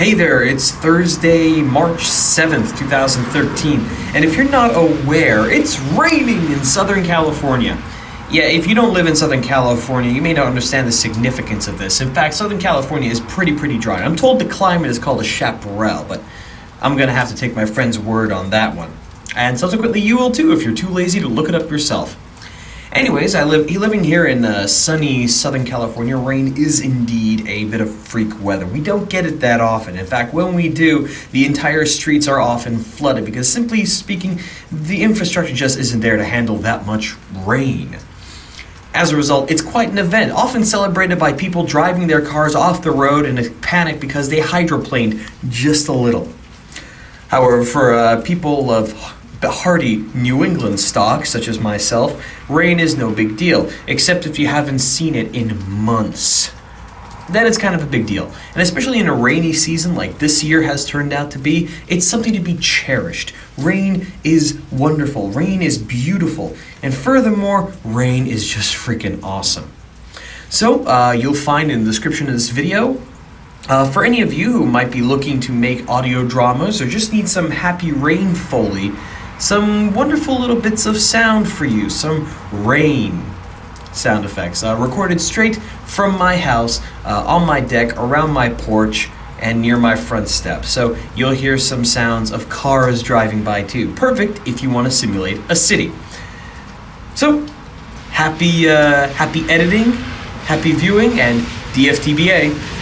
Hey there, it's Thursday, March 7th, 2013, and if you're not aware, it's raining in Southern California. Yeah, if you don't live in Southern California, you may not understand the significance of this. In fact, Southern California is pretty, pretty dry. I'm told the climate is called a chaparral, but I'm gonna have to take my friend's word on that one. And subsequently, you will too if you're too lazy to look it up yourself. Anyways, I live living here in uh, sunny Southern California. Rain is indeed a bit of freak weather. We don't get it that often. In fact, when we do, the entire streets are often flooded because, simply speaking, the infrastructure just isn't there to handle that much rain. As a result, it's quite an event, often celebrated by people driving their cars off the road in a panic because they hydroplaned just a little. However, for uh, people of hardy New England stock, such as myself, rain is no big deal, except if you haven't seen it in months. Then it's kind of a big deal. And especially in a rainy season like this year has turned out to be, it's something to be cherished. Rain is wonderful, rain is beautiful, and furthermore, rain is just freaking awesome. So, uh, you'll find in the description of this video uh, for any of you who might be looking to make audio dramas or just need some happy rain foley, some wonderful little bits of sound for you, some rain sound effects, uh, recorded straight from my house, uh, on my deck, around my porch, and near my front step. So you'll hear some sounds of cars driving by too. Perfect if you want to simulate a city. So, happy, uh, happy editing, happy viewing, and DFTBA.